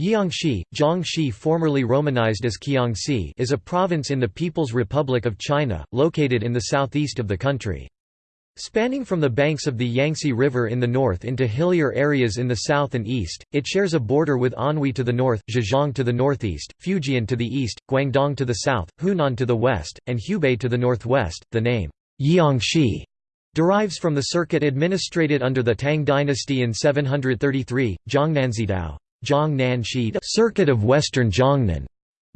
Jiangxi, Jiangxi formerly romanized as Kiangsi is a province in the People's Republic of China, located in the southeast of the country. Spanning from the banks of the Yangtze River in the north into hillier areas in the south and east, it shares a border with Anhui to the north, Zhejiang to the northeast, Fujian to the east, Guangdong to the south, Hunan to the west, and Hubei to the northwest. The name Jiangxi derives from the circuit administrated under the Tang dynasty in 733, Zhongnan Circuit of Western Jiangnan,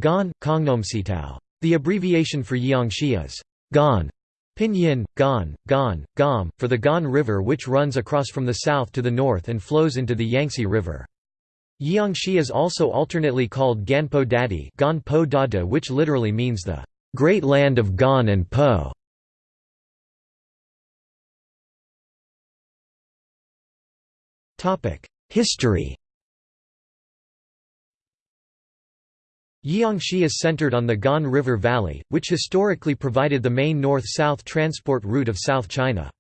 Gan, Kongnomsitao. The abbreviation for Jiangxi is Gan. Pinyin, Gan, Gan, Gam, for the Gan River which runs across from the south to the north and flows into the Yangtze River. Jiangxi is also alternately called Ganpo Dadi Gan Po Dada which literally means the great land of Gan and Po. History Jiangxi is centered on the Gan River Valley, which historically provided the main north-south transport route of South China.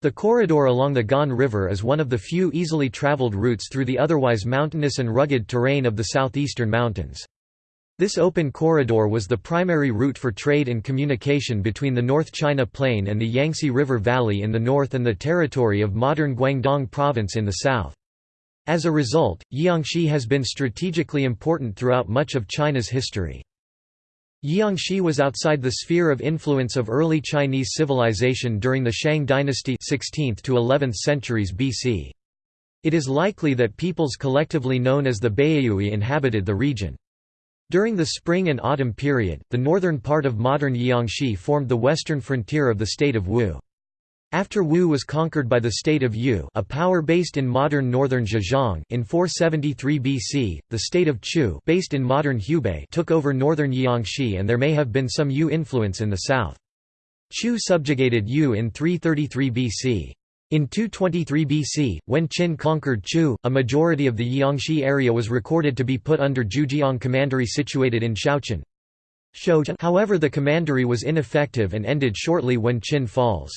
The corridor along the Gan River is one of the few easily traveled routes through the otherwise mountainous and rugged terrain of the southeastern mountains. This open corridor was the primary route for trade and communication between the North China Plain and the Yangtze River Valley in the north and the territory of modern Guangdong Province in the south. As a result, Jiangxi has been strategically important throughout much of China's history. Jiangxi was outside the sphere of influence of early Chinese civilization during the Shang dynasty 16th to 11th centuries BC. It is likely that peoples collectively known as the Baiyue inhabited the region. During the spring and autumn period, the northern part of modern Jiangxi formed the western frontier of the state of Wu. After Wu was conquered by the state of Yu a power based in modern northern Zhejiang in 473 BC, the state of Chu based in modern Hubei took over northern Jiangxi and there may have been some Yu influence in the south. Chu subjugated Yu in 333 BC. In 223 BC, when Qin conquered Chu, a majority of the Jiangxi area was recorded to be put under Jiujiang Commandery situated in Shouchun. However the commandery was ineffective and ended shortly when Qin falls.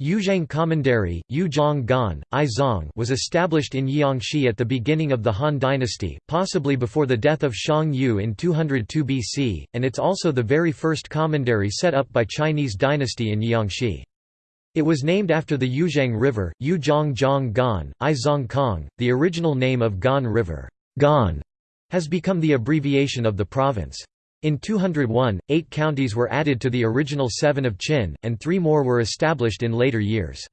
Yuzhang Commandery, Yuzhang Gan, Izong was established in Jiangxi at the beginning of the Han dynasty, possibly before the death of Xiang Yu in 202 BC, and it's also the very first commandery set up by Chinese dynasty in Jiangxi. It was named after the Yuzhang River, Yuzhang Zhang Gan, Izong Kong, the original name of Gan River. Gan has become the abbreviation of the province. In 201, eight counties were added to the original seven of Qin, and three more were established in later years.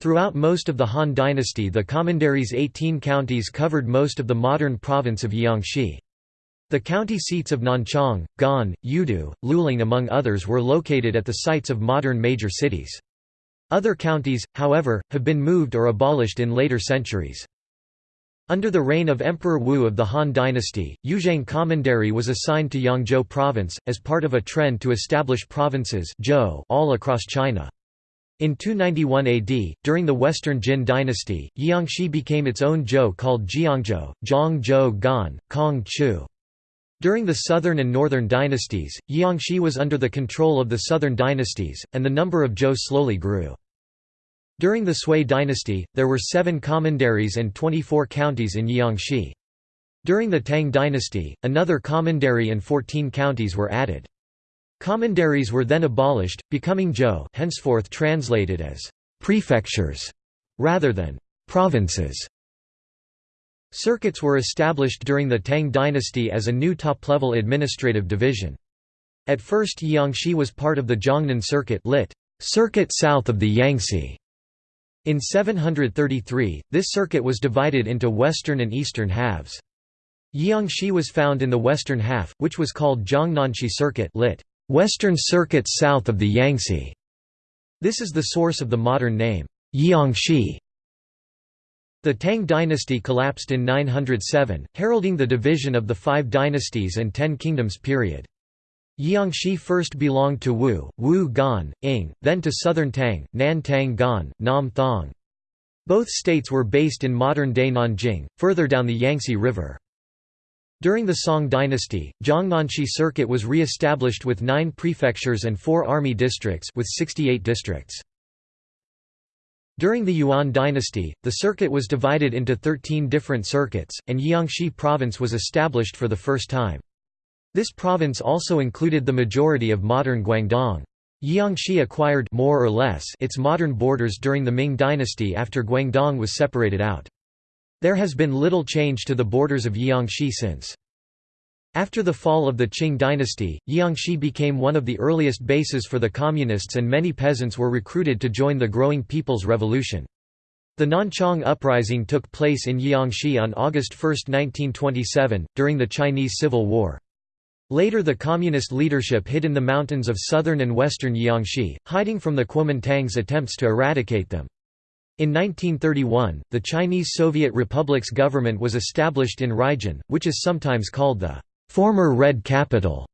Throughout most of the Han dynasty the commandery's 18 counties covered most of the modern province of Jiangxi. The county seats of Nanchang, Gan, Yudu, Luling among others were located at the sites of modern major cities. Other counties, however, have been moved or abolished in later centuries. Under the reign of Emperor Wu of the Han dynasty, Yuzhang Commandery was assigned to Yangzhou province, as part of a trend to establish provinces all across China. In 291 AD, during the Western Jin dynasty, Jiangxi became its own zhou called Jiangzhou, Zhongzhou Gan, Kong Chu. During the southern and northern dynasties, Jiangxi was under the control of the southern dynasties, and the number of zhou slowly grew. During the Sui dynasty, there were seven commanderies and 24 counties in Jiangxi. During the Tang dynasty, another commandery and 14 counties were added. Commanderies were then abolished, becoming zhou henceforth translated as «prefectures» rather than «provinces». Circuits were established during the Tang dynasty as a new top-level administrative division. At first Jiangxi was part of the Jiangnan Circuit lit. Circuit south of the Yangtze. In 733, this circuit was divided into western and eastern halves. Jiangxi was found in the western half, which was called Jiangnanxi Circuit lit. Western Circuit south of the Yangtze. This is the source of the modern name, Jiangxi. The Tang dynasty collapsed in 907, heralding the division of the Five Dynasties and Ten Kingdoms period. Jiangxi first belonged to Wu, Wu Gan, Ing, then to Southern Tang, Nan Tang Gan, Nam Thong. Both states were based in modern-day Nanjing, further down the Yangtze River. During the Song dynasty, Jiangnanxi Circuit was re-established with nine prefectures and four army districts with 68 districts. During the Yuan dynasty, the circuit was divided into 13 different circuits, and Jiangxi province was established for the first time. This province also included the majority of modern Guangdong. Jiangxi acquired more or less its modern borders during the Ming dynasty after Guangdong was separated out. There has been little change to the borders of Jiangxi since. After the fall of the Qing dynasty, Jiangxi became one of the earliest bases for the Communists and many peasants were recruited to join the growing People's Revolution. The Nanchang Uprising took place in Jiangxi on August 1, 1927, during the Chinese Civil War. Later the communist leadership hid in the mountains of southern and western Jiangxi, hiding from the Kuomintang's attempts to eradicate them. In 1931, the Chinese Soviet Republic's government was established in Ruijin, which is sometimes called the former Red Capital,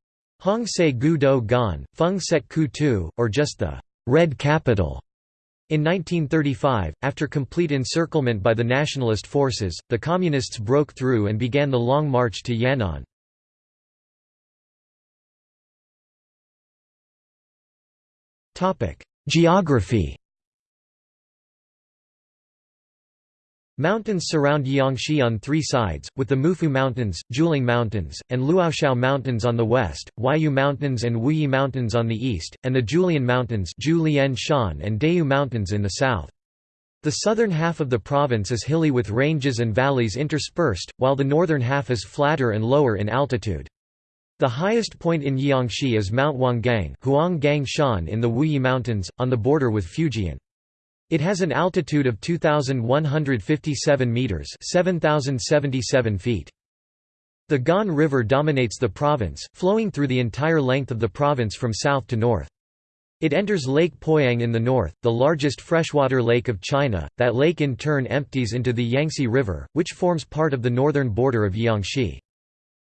Hong Se Gu Do Gan, Feng Set Ku Tu, or just the Red Capital. In 1935, after complete encirclement by the nationalist forces, the Communists broke through and began the Long March to Yan'an. Geography Mountains surround Jiangxi on three sides, with the Mufu Mountains, Jiuling Mountains, and Luoxiao Mountains on the west, Huayu Mountains and Wuyi Mountains on the east, and the Jiulian Mountains and Dayu Mountains in the south. The southern half of the province is hilly with ranges and valleys interspersed, while the northern half is flatter and lower in altitude. The highest point in Jiangxi is Mount Huanggang in the Wuyi Mountains, on the border with Fujian. It has an altitude of 2,157 metres 7,077 feet. The Gan River dominates the province, flowing through the entire length of the province from south to north. It enters Lake Poyang in the north, the largest freshwater lake of China. That lake in turn empties into the Yangtze River, which forms part of the northern border of Jiangxi.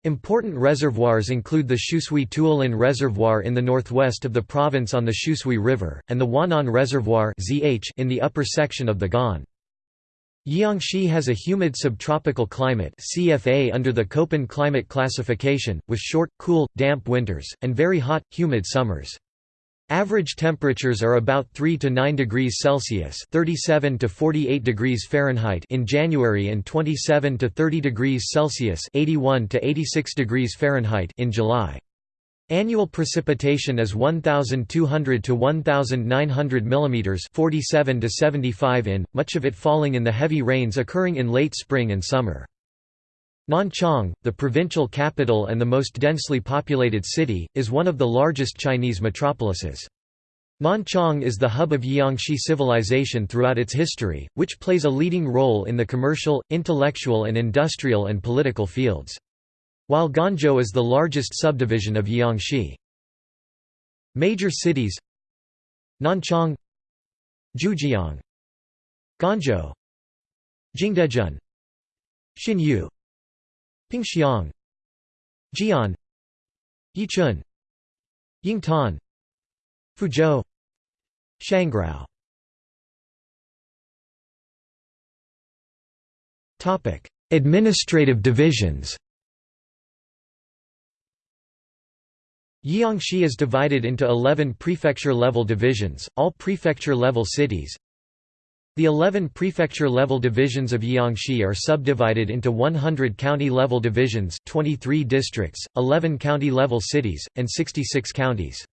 Important reservoirs include the Shusui Tuolin Reservoir in the northwest of the province on the Xiushui River, and the Wanan Reservoir in the upper section of the Gan. Jiangxi has a humid subtropical climate CFA under the Köppen climate classification, with short, cool, damp winters, and very hot, humid summers. Average temperatures are about 3 to 9 degrees Celsius (37 to 48 degrees Fahrenheit) in January and 27 to 30 degrees Celsius (81 to 86 degrees Fahrenheit) in July. Annual precipitation is 1200 to 1900 mm 47 to 75 in, much of it falling in the heavy rains occurring in late spring and summer. Nanchang, the provincial capital and the most densely populated city, is one of the largest Chinese metropolises. Nanchang is the hub of Jiangxi civilization throughout its history, which plays a leading role in the commercial, intellectual and industrial and political fields. While Ganzhou is the largest subdivision of Jiangxi. Major cities Nanchang Jiujiang Ganzhou Jingdezhen Xinyu Pingxiang Jian Yichun Yingtan Fuzhou Shangrao Topic: Administrative divisions. Jiangxi is divided into 11 prefecture-level divisions, all prefecture-level cities, the 11 prefecture-level divisions of Jiangxi are subdivided into 100 county-level divisions 23 districts, 11 county-level cities, and 66 counties.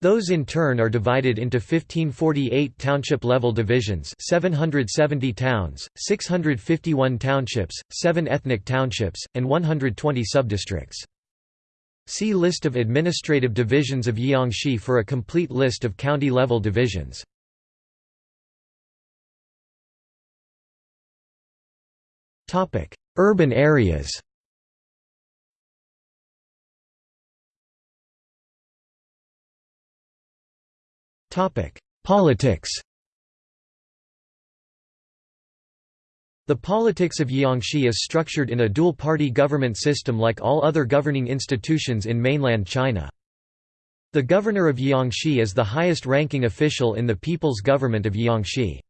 Those in turn are divided into 1548 township-level divisions 770 towns, 651 townships, 7 ethnic townships, and 120 subdistricts. See List of administrative divisions of Jiangxi for a complete list of county-level divisions. Urban areas Politics The politics of Jiangxi is structured in a dual-party government system like all other governing institutions in mainland China. The governor of Jiangxi is the highest-ranking official in the People's Government of Jiangxi.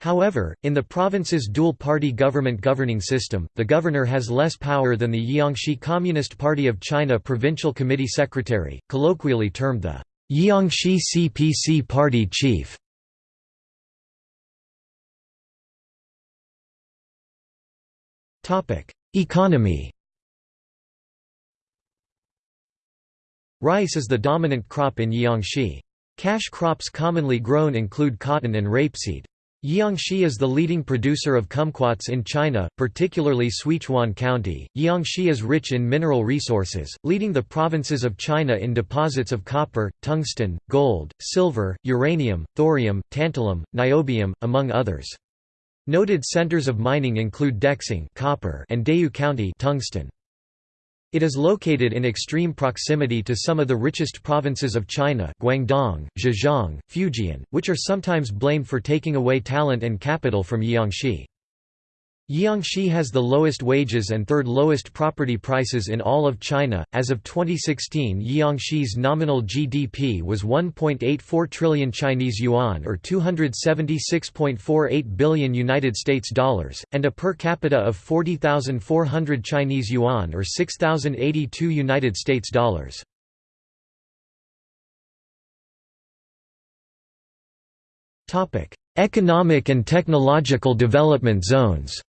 However, in the province's dual-party government governing system, the governor has less power than the Jiangxi Communist Party of China Provincial Committee Secretary, colloquially termed the Jiangxi CPC Party Chief. Economy Rice is the dominant crop in Jiangxi. Cash crops commonly grown include cotton and rapeseed. Jiangxi is the leading producer of kumquats in China, particularly Suichuan County. Jiangxi is rich in mineral resources, leading the provinces of China in deposits of copper, tungsten, gold, silver, uranium, thorium, tantalum, niobium, among others. Noted centers of mining include Dexing copper and Dayu County tungsten. It is located in extreme proximity to some of the richest provinces of China Guangdong, Zhejiang, Fujian, which are sometimes blamed for taking away talent and capital from Jiangxi. Jiangxi has the lowest wages and third lowest property prices in all of China. As of 2016, Jiangxi's nominal GDP was 1.84 trillion Chinese yuan or 276.48 billion United States dollars, and a per capita of 40,400 Chinese yuan or 6,082 United States dollars. Topic: Economic and technological development zones.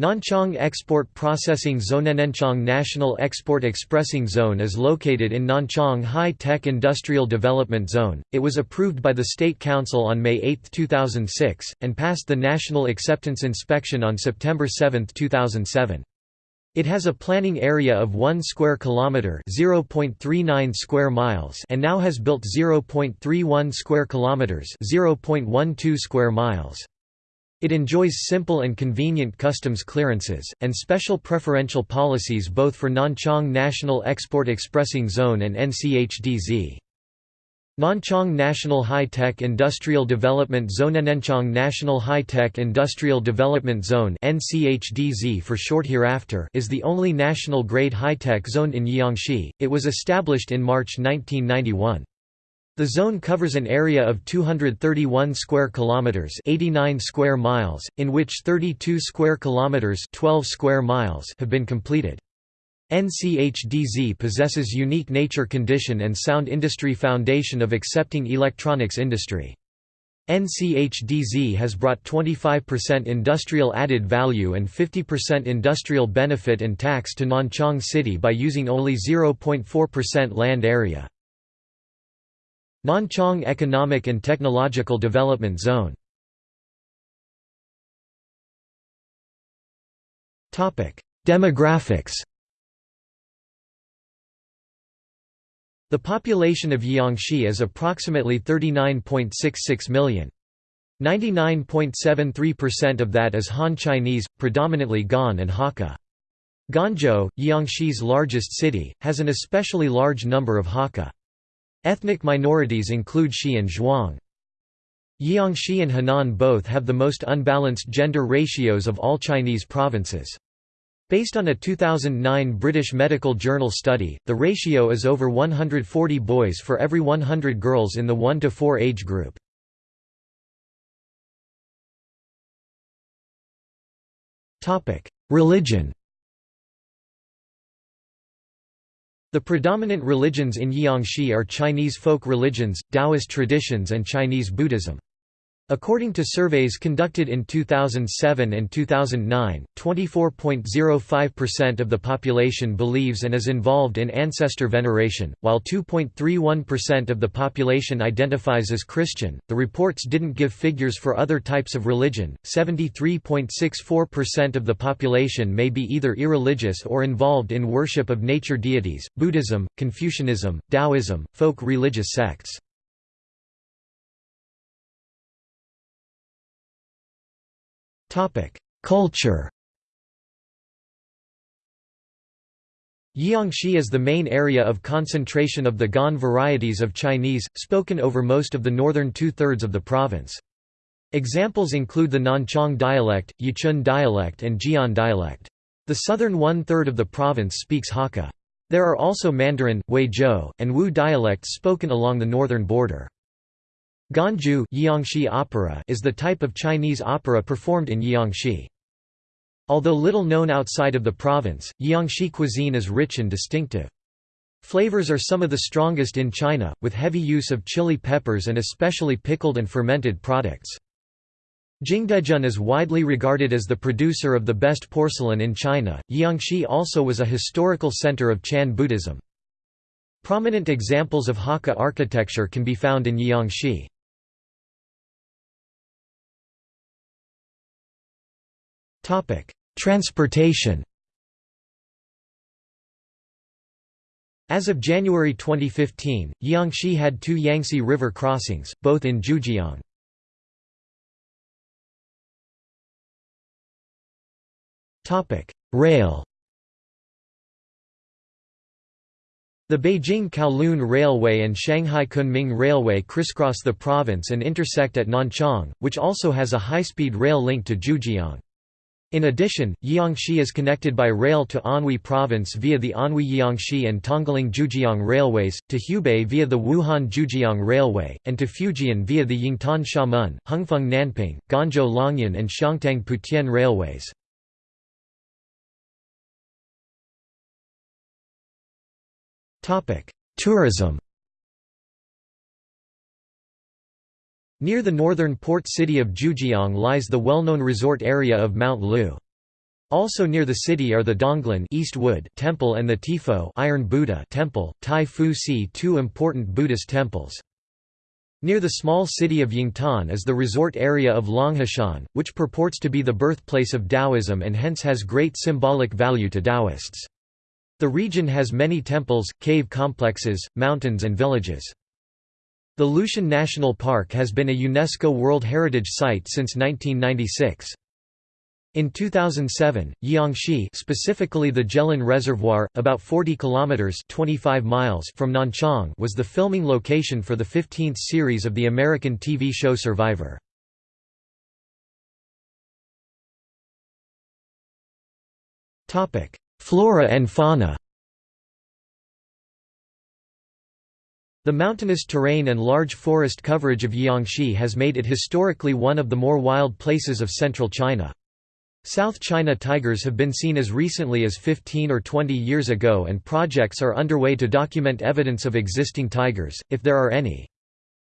Nanchang Export Processing Zone Nanchang National Export Expressing Zone is located in Nanchang High-Tech Industrial Development Zone. It was approved by the State Council on May 8, 2006, and passed the National Acceptance Inspection on September 7, 2007. It has a planning area of 1 square kilometer, 0.39 square miles, and now has built 0.31 square kilometers, 0.12 square miles. It enjoys simple and convenient customs clearances, and special preferential policies both for Nanchang National Export Expressing Zone and NCHDZ. Nanchang National High-Tech Industrial Development Zone Nanchang National High-Tech Industrial Development Zone NCHDZ for short hereafter is the only national-grade high-tech zone in Jiangxi. It was established in March 1991. The zone covers an area of 231 square kilometers, 89 square miles, in which 32 square kilometers, 12 square miles have been completed. NCHDZ possesses unique nature condition and sound industry foundation of accepting electronics industry. NCHDZ has brought 25% industrial added value and 50% industrial benefit and tax to Nanchang City by using only 0.4% land area. Nanchang Economic and Technological Development Zone Demographics The population of Jiangxi is approximately 39.66 million. 99.73% of that is Han Chinese, predominantly Gan and Hakka. Ganzhou, Jiangxi's largest city, has an especially large number of Hakka. Ethnic minorities include Shi and Zhuang. Jiangxi and Henan both have the most unbalanced gender ratios of all Chinese provinces. Based on a 2009 British Medical Journal study, the ratio is over 140 boys for every 100 girls in the 1 to 4 age group. Religion The predominant religions in Jiangxi are Chinese folk religions, Taoist traditions and Chinese Buddhism. According to surveys conducted in 2007 and 2009, 24.05% of the population believes and is involved in ancestor veneration, while 2.31% of the population identifies as Christian. The reports didn't give figures for other types of religion. 73.64% of the population may be either irreligious or involved in worship of nature deities, Buddhism, Confucianism, Taoism, folk religious sects. Culture Jiangxi is the main area of concentration of the Gan varieties of Chinese, spoken over most of the northern two-thirds of the province. Examples include the Nanchang dialect, Yichun dialect and Jian dialect. The southern one-third of the province speaks Hakka. There are also Mandarin, Huizhou, and Wu dialects spoken along the northern border. Jiangxi opera is the type of Chinese opera performed in Jiangxi. Although little known outside of the province, Jiangxi cuisine is rich and distinctive. Flavors are some of the strongest in China, with heavy use of chili peppers and especially pickled and fermented products. Jingdezhen is widely regarded as the producer of the best porcelain in China. Jiangxi also was a historical center of Chan Buddhism. Prominent examples of Hakka architecture can be found in Jiangxi. Transportation. As of January 2015, Jiangxi had two Yangtze River crossings, both in Jiujiang. Rail The Beijing-Kowloon Railway and Shanghai Kunming Railway crisscross the province and intersect at Nanchang, which also has a high-speed rail link to Jiujiang. In addition, Jiangxi is connected by rail to Anhui Province via the Anhui-Jiangxi and Tongling-Jiujiang railways, to Hubei via the Wuhan-Jiujiang Railway, and to Fujian via the Yingtan-Xiamen, Hengfeng-Nanping, Guangzhou-Longyan and Xiangtang-Putian railways. Tourism Near the northern port city of Jiujiang lies the well-known resort area of Mount Lu. Also near the city are the Donglin East Wood Temple and the Tifo Iron Buddha Temple, Tai Fu Si two important Buddhist temples. Near the small city of Yingtan is the resort area of Longshan, which purports to be the birthplace of Taoism and hence has great symbolic value to Taoists. The region has many temples, cave complexes, mountains and villages. The Lushan National Park has been a UNESCO World Heritage Site since 1996. In 2007, Jiangxi specifically the Zhelin Reservoir, about 40 kilometers 25 miles from Nanchang was the filming location for the 15th series of the American TV show Survivor. Topic: Flora and fauna The mountainous terrain and large forest coverage of Jiangxi has made it historically one of the more wild places of central China. South China tigers have been seen as recently as 15 or 20 years ago and projects are underway to document evidence of existing tigers, if there are any.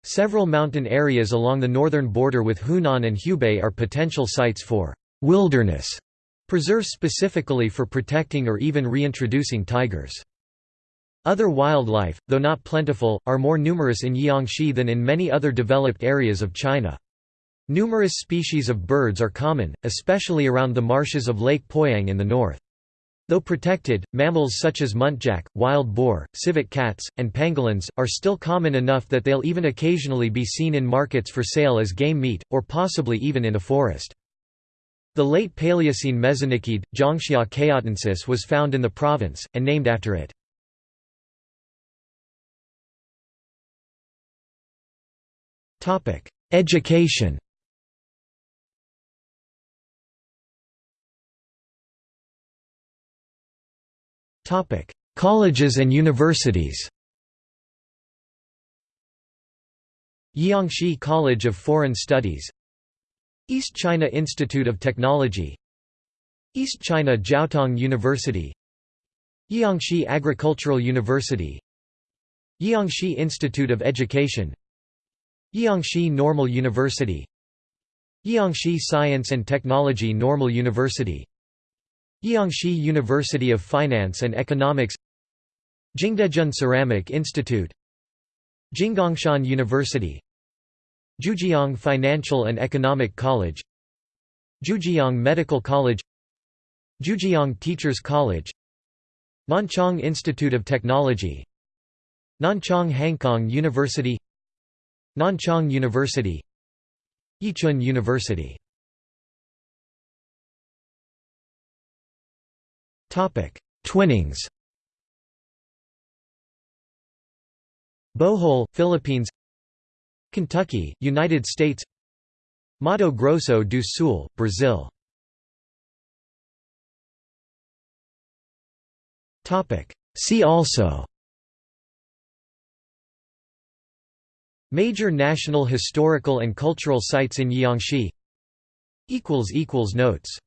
Several mountain areas along the northern border with Hunan and Hubei are potential sites for wilderness Preserves specifically for protecting or even reintroducing tigers. Other wildlife, though not plentiful, are more numerous in Jiangxi than in many other developed areas of China. Numerous species of birds are common, especially around the marshes of Lake Poyang in the north. Though protected, mammals such as muntjac, wild boar, civet cats, and pangolins, are still common enough that they'll even occasionally be seen in markets for sale as game meat, or possibly even in a forest. The late Paleocene mesonychid, Jiangxia chaotensis was found in the province, and named after it. Education. Topic: Colleges and universities. Jiangxi College of Foreign Studies. East China Institute of Technology. East China Jiaotong University. Jiangxi Agricultural University. Jiangxi Institute of Education Jiangxi Normal University. Jiangxi Science and Technology Normal University. Jiangxi University of Finance and Economics. Jingdezhen Ceramic Institute. Jinggangshan University. Jiujiang Financial and Economic College. Jiujiang Medical College. Jiujiang Teachers College. Nanchang Institute of Technology. Nanchang Hangkong University Nanchang University Yichun University. Twinnings. Bohol, Philippines. Kentucky, United States. Mato Grosso do Sul, Brazil. See also Major national historical and cultural sites in Jiangxi Notes